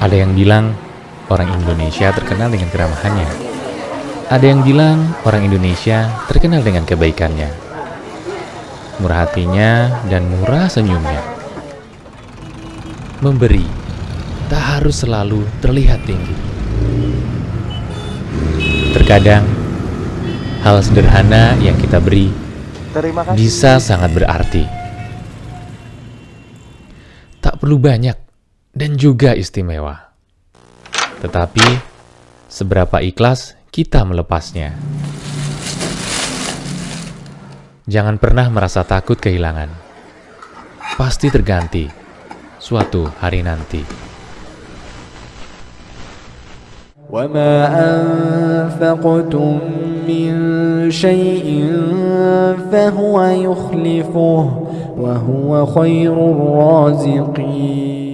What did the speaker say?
Ada yang bilang orang Indonesia terkenal dengan keramahannya. Ada yang bilang orang Indonesia terkenal dengan kebaikannya. Murah hatinya dan murah senyumnya. Memberi tak harus selalu terlihat tinggi. Terkadang hal sederhana yang kita beri bisa sangat berarti. Tak perlu banyak dan juga istimewa. Tetapi, seberapa ikhlas kita melepasnya. Jangan pernah merasa takut kehilangan. Pasti terganti suatu hari nanti. وما أنفقتم من شيء فهو يخلفه وهو خير الرازقين